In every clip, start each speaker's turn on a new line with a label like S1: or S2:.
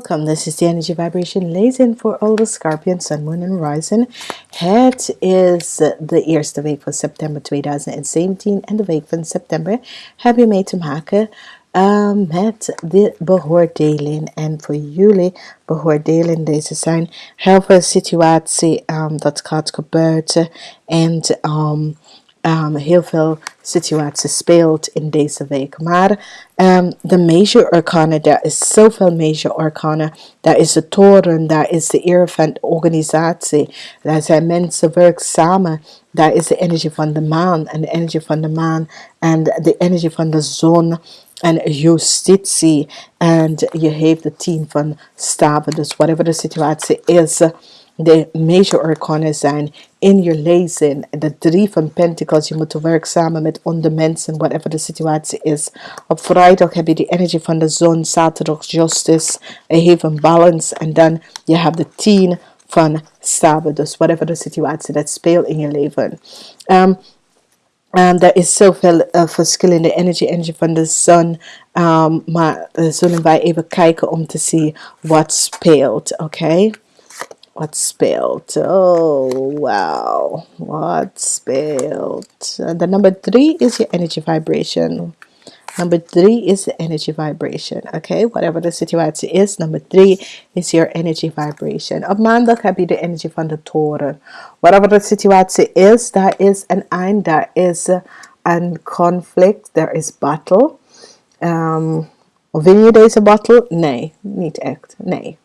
S1: Welcome, this is the Energy Vibration Lezen for all the Scorpion, Sun, Moon and Rising. Het is de eerste week van september 2017 en de week van september heb je mee te maken uh, met de beoordeling. En voor jullie beoordeling deze zijn heel veel situatie um, dat gaat gebeuren en um, um, heel veel situaties speelt in deze week. Maar um, de major arcana, daar is zoveel major arcana. Daar is de toren, daar is de eer van organisatie. Daar zijn mensen werk samen. Daar is de energie van de maan en de energie van de maan en de energie van de zon en justitie. En je heeft de team van staven. Dus whatever de situatie is de major arcana zijn in je lezen. De drie van pentacles, je moet werken samen met andere mensen, whatever de situatie is. Op vrijdag heb je de energie van de zon, zaterdag justice, even balance. En dan je hebt de tien van staven, dus whatever de situatie dat speelt in je leven. Um, Um, er is zoveel uh, verschillende energie, energie van de zon. Um, maar uh, zullen wij even kijken om te zien wat speelt. Oké. Okay? What spelled? Oh, wow. What spelled? Uh, the number three is your energy vibration. Number three is the energy vibration. Okay, whatever the situation is, number three is your energy vibration. Op maandag heb je de energie van de toren. Whatever the situation is, there is an eind, there is a conflict, there is battle. Um, win je deze battle? Nee, niet echt. Nee.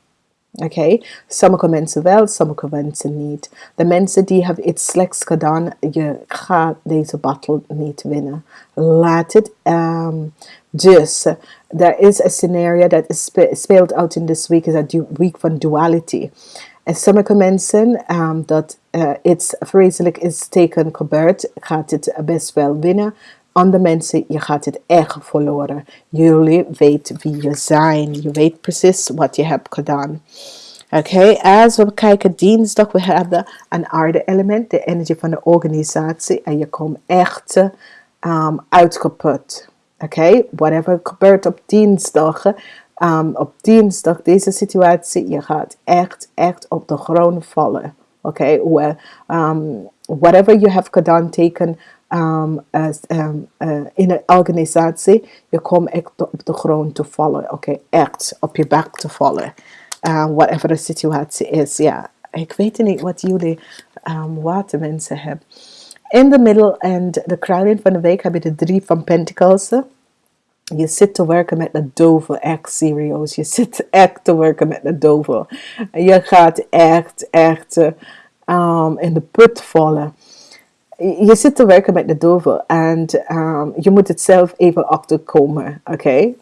S1: Okay? sommige mensen wel, sommige mensen niet. De mensen die hebben iets slechts gedaan, je gaat deze battle niet winnen. Laat het. Um, dus, er is een scenario dat speelt out in this week, is een week van duality. En sommige mensen um, dat uh, iets vreselijk is teken gebeurd, gaat het best wel winnen andere mensen, je gaat het echt verloren. Jullie weten wie je zijn. Je weet precies wat je hebt gedaan. Oké, okay, als we kijken dinsdag, we hebben een aarde element, de energie van de organisatie. En je komt echt um, uitgeput. Oké, okay? whatever gebeurt op dinsdag, um, op dinsdag deze situatie, je gaat echt, echt op de grond vallen. Oké, okay? um, whatever you have gedaan, teken um, in een organisatie, je komt echt op de grond te vallen. Oké, okay? echt op je bek te vallen. Uh, whatever de situatie is. Ja, ik weet niet wat jullie um, watermensen hebben. In de middel en de kruiding van de week heb je de drie van Pentacles. Je zit te werken met de dove, echt serieus. Je zit echt te werken met de dove. Je gaat echt, echt um, in de put vallen je zit te werken met de dove en um, je moet het zelf even achterkomen, oké? Okay?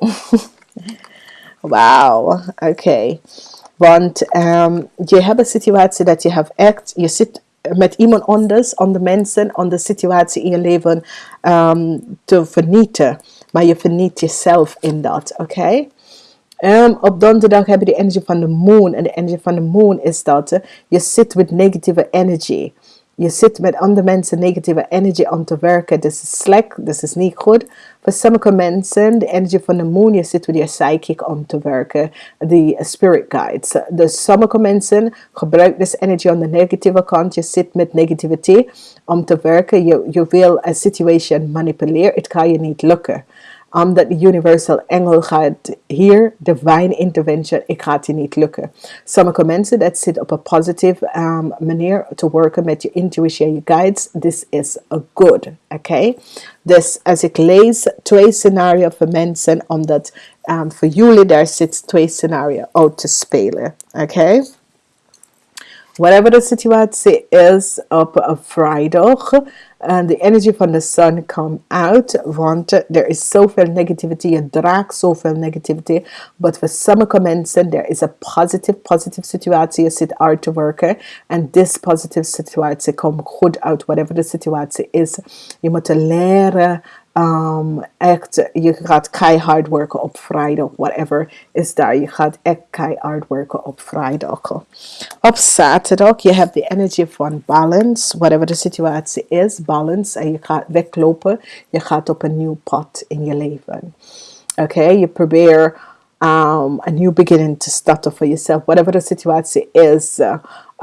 S1: Wauw, oké. Okay. Want um, je hebt een situatie dat je hebt echt, je zit met iemand anders, andere mensen, andere situatie in je leven um, te vernieten. Maar je verniet jezelf in dat, oké? Okay? Um, op donderdag heb je de energie van de moon. En de energie van de moon is dat je zit met negatieve energy je zit met andere mensen negatieve energie om te werken. Dit is slecht, dit is niet goed. Voor sommige mensen, de energie van de moon, je zit met je psychic om te werken. De spirit guides. Dus sommige mensen gebruiken deze energie aan de negatieve kant. Je zit met negativiteit om te werken. Je, je wil een situation manipuleren. Het kan je niet lukken omdat de universal engel gaat hier, divine intervention, ik gaat je niet lukken. Sommige mensen dat zit op een positieve um, manier te werken met je intuïtie, je guides, this is a good, oké? Okay? Dus als ik lees twee scenario's voor mensen, omdat um, voor jullie daar zit twee scenario's uit te spelen, oké? Okay? Whatever the situatie is op een vrijdag, and the energy van de sun come out, want er is zoveel negativity, je draagt zoveel negativity, but for sommige mensen, there is a positive, positive situatie, je zit hard te en this positive situatie komt goed uit, whatever the situatie is. Je moet leren Um, echt, je gaat keihard werken op vrijdag, whatever is daar. Je gaat echt keihard werken op vrijdag. Op zaterdag, je hebt de energie van balance, whatever de situatie is, balance. En je gaat weglopen, je gaat op een nieuw pad in je leven. Oké, okay? je probeert um, a new beginning to start off for yourself whatever the situation is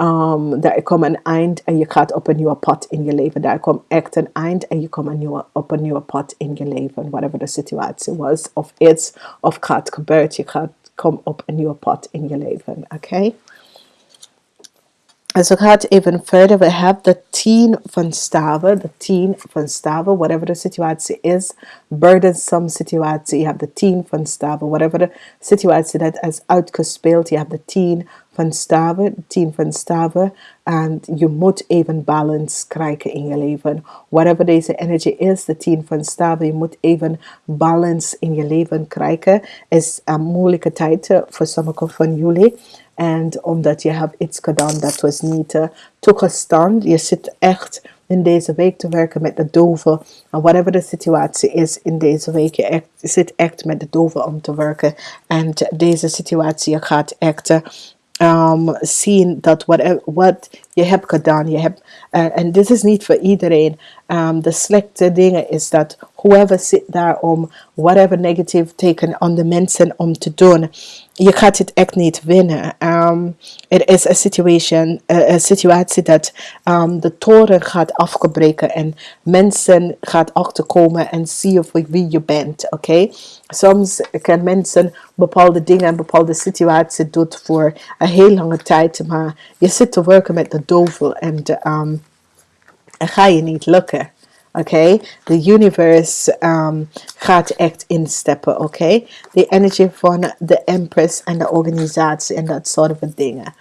S1: um, dat er komt een eind en je gaat op een nieuwe pad in je leven. Daar komt echt een eind en je komt een nieuwe, op een nieuwe pad in your je leven. Whatever de situatie was, of is, of gaat gebeuren. Je gaat kom op een nieuwe pad in leven. Oké? Okay? En zo gaat even verder. We hebben de tien van staven. De tien van staven. Whatever de situatie is. Burdensome situatie. Je hebt de tien van staven. Whatever de situatie dat is uitgespeeld. Je hebt de tien van staven. Tien van staven. En je moet even balance krijgen in je leven. Whatever deze energy is. De tien van staven. Je moet even balance in je leven krijgen. Is een moeilijke tijd voor sommigen van jullie. En omdat je hebt iets gedaan dat was niet uh, toegestaan. Je zit echt in deze week te werken met de doven. En whatever de situatie is in deze week. Je zit echt met de doven om te werken. En deze situatie gaat echt um, zien dat wat, wat je hebt gedaan. Je hebt, uh, en dit is niet voor iedereen. Um, de slechte dingen is dat whoever zit daar om whatever negative teken aan de mensen om te doen je gaat het echt niet winnen. Um, is een situation, een situatie dat um, de toren gaat afgebreken en mensen gaat achterkomen en zien voor wie je bent. Oké, okay? soms kan mensen bepaalde dingen en bepaalde situaties doen voor een heel lange tijd, maar je zit te werken met de en um, ga je niet lukken. Oké, okay? de universe um, gaat echt insteppen. Oké, okay? de energy van de empress en de organisatie en dat soort van dingen.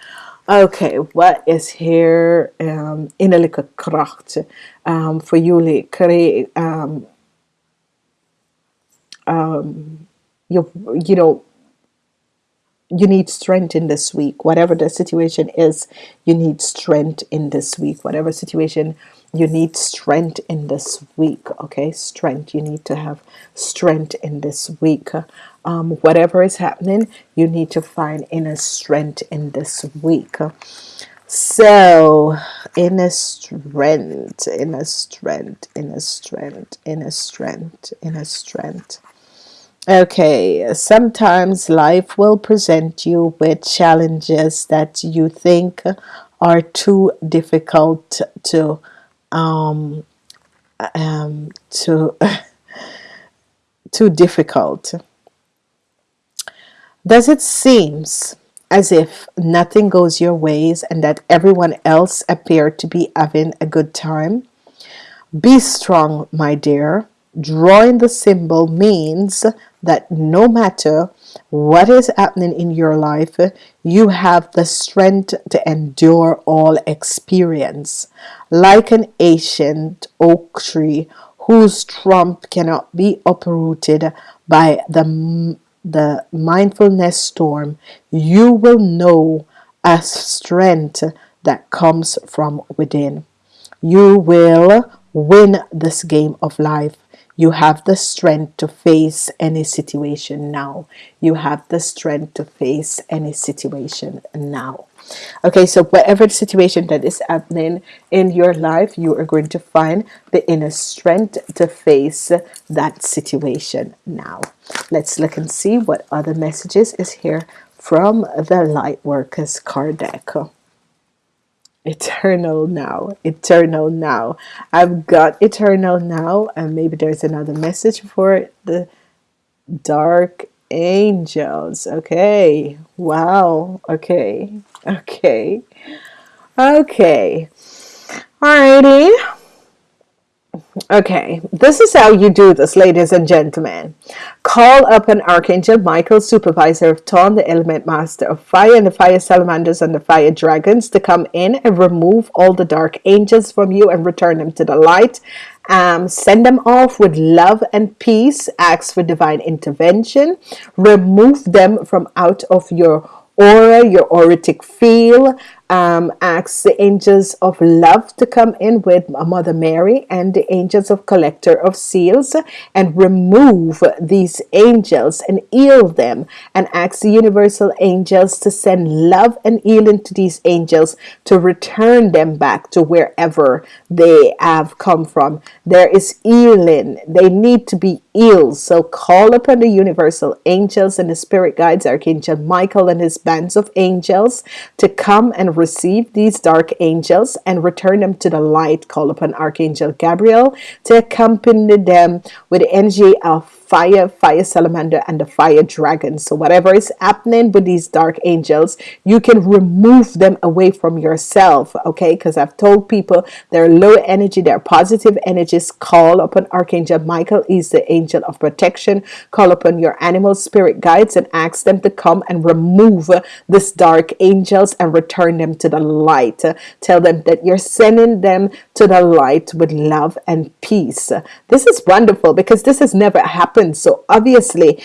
S1: Oké, okay, wat is hier um, innerlijke kracht voor jullie? Um, um, you, you know, you need strength in this week. Whatever the situation is, you need strength in this week. Whatever situation you need strength in this week okay? Strength. You need to have strength in this week. Um, whatever is happening you need to find inner strength in this week. So inner strength inner strength inner strength inner strength inner strength okay sometimes life will present you with challenges that you think are too difficult to um, um, too too difficult. Does it seems as if nothing goes your ways and that everyone else appear to be having a good time? Be strong, my dear. Drawing the symbol means that no matter what is happening in your life, you have the strength to endure all experience. Like an ancient oak tree whose trunk cannot be uprooted by the, the mindfulness storm, you will know a strength that comes from within. You will win this game of life you have the strength to face any situation now. You have the strength to face any situation now. Okay, so whatever the situation that is happening in your life, you are going to find the inner strength to face that situation now. Let's look and see what other messages is here from the Light Workers card deck eternal now. Eternal now. I've got eternal now and maybe there's another message for the dark angels. Okay. Wow. Okay. Okay. Okay. Alrighty Okay, this is how you do this, ladies and gentlemen. Call up an Archangel Michael, supervisor of Ton, the element master of fire, and the fire salamanders and the fire dragons to come in and remove all the dark angels from you and return them to the light. Um, send them off with love and peace. Ask for divine intervention. Remove them from out of your aura, your auric field, um, asks the angels of love to come in with Mother Mary and the angels of collector of seals and remove these angels and heal them and ask the universal angels to send love and healing to these angels to return them back to wherever they have come from. There is healing. They need to be healed. So call upon the universal angels and the spirit guides archangel Michael and his bands of angels to come and receive these dark angels and return them to the light call upon archangel Gabriel to accompany them with the energy of fire, fire salamander, and the fire dragon. So whatever is happening with these dark angels, you can remove them away from yourself. Okay, because I've told people they're low energy, they're positive energies. Call upon Archangel Michael, he's the angel of protection. Call upon your animal spirit guides and ask them to come and remove this dark angels and return them to the light. Tell them that you're sending them to the light with love and peace. This is wonderful because this has never happened happen. So obviously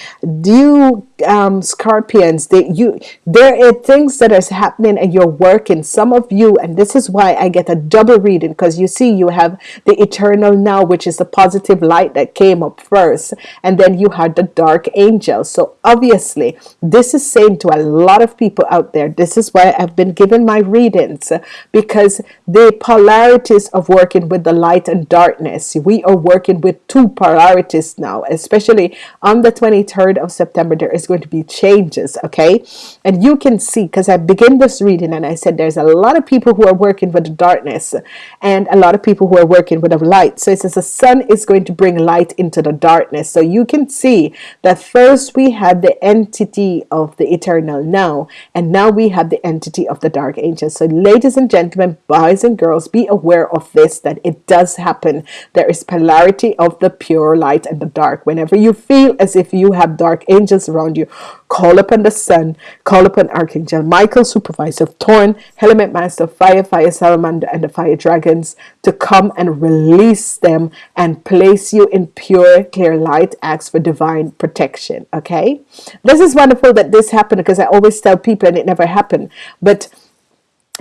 S1: you um, scorpions that you there are things that is happening and you're working. Some of you and this is why I get a double reading because you see you have the eternal now which is the positive light that came up first and then you had the dark angel. So obviously this is saying to a lot of people out there this is why I've been given my readings because the polarities of working with the light and darkness we are working with two polarities now especially on the 23rd of September there is going to be changes okay? And you can see because I begin this reading and I said there's a lot of people who are working with the darkness and a lot of people who are working with the light. So it says the sun is going to bring light into the darkness. So you can see that first we had the entity of the eternal now and now we have the entity of the dark angels. So ladies and gentlemen boys and girls be aware of this that it does happen. There is polarity of the pure light and the dark. Whenever you feel as if you have dark angels around you. Call upon the sun. Call upon archangel michael supervisor of Thorn, element master fire fire salamander and the fire dragons to come and release them and place you in pure clear light acts for divine protection okay? This is wonderful that this happened because i always tell people and it never happened. But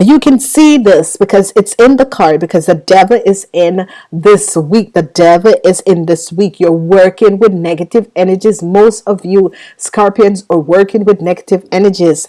S1: you can see this because it's in the card because the devil is in this week. The devil is in this week. You're working with negative energies. Most of you scorpions are working with negative energies.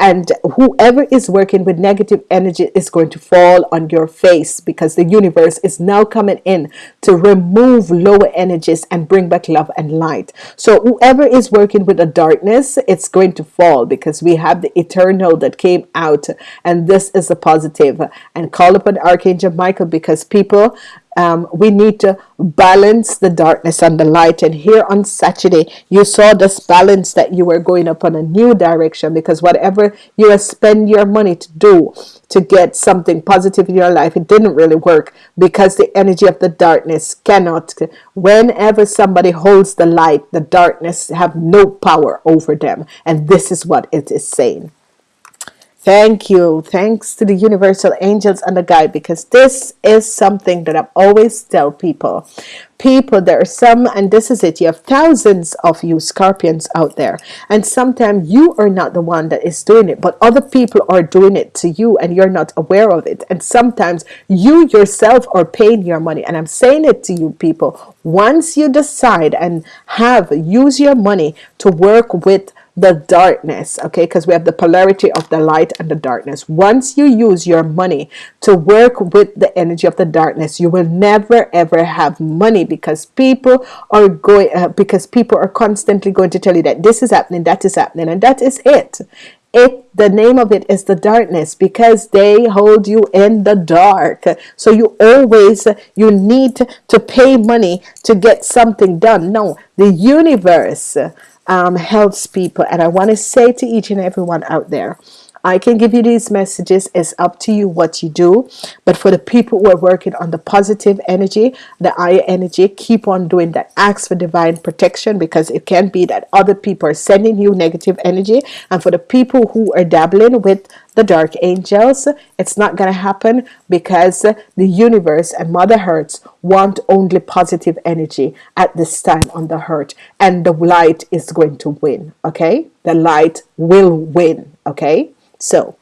S1: And whoever is working with negative energy is going to fall on your face because the universe is now coming in to remove lower energies and bring back love and light. So whoever is working with the darkness it's going to fall because we have the eternal that came out and this is a positive. And call upon Archangel Michael because people um, we need to balance the darkness and the light. And here on Saturday you saw this balance that you were going up on a new direction because whatever you spend your money to do to get something positive in your life it didn't really work because the energy of the darkness cannot. Whenever somebody holds the light the darkness have no power over them. And this is what it is saying Thank you. Thanks to the universal angels and the guide because this is something that I always tell people. People, there are some, and this is it. You have thousands of you scorpions out there, and sometimes you are not the one that is doing it, but other people are doing it to you, and you're not aware of it. And sometimes you yourself are paying your money. And I'm saying it to you, people. Once you decide and have use your money to work with the darkness okay? Because we have the polarity of the light and the darkness. Once you use your money to work with the energy of the darkness you will never ever have money because people are going uh, because people are constantly going to tell you that this is happening that is happening and that is it. It the name of it is the darkness because they hold you in the dark. So you always you need to pay money to get something done. No the universe um, helps people. And I want to say to each and everyone out there I can give you these messages. It's up to you what you do. But for the people who are working on the positive energy the higher energy keep on doing that. Ask for divine protection because it can be that other people are sending you negative energy. And for the people who are dabbling with the dark angels it's not gonna happen because the universe and mother earth want only positive energy at this time on the hurt and the light is going to win okay? The light will win okay so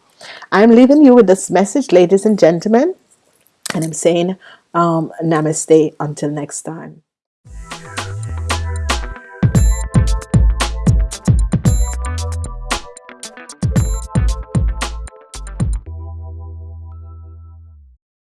S1: I'm leaving you with this message ladies and gentlemen and I'm saying um, namaste until next time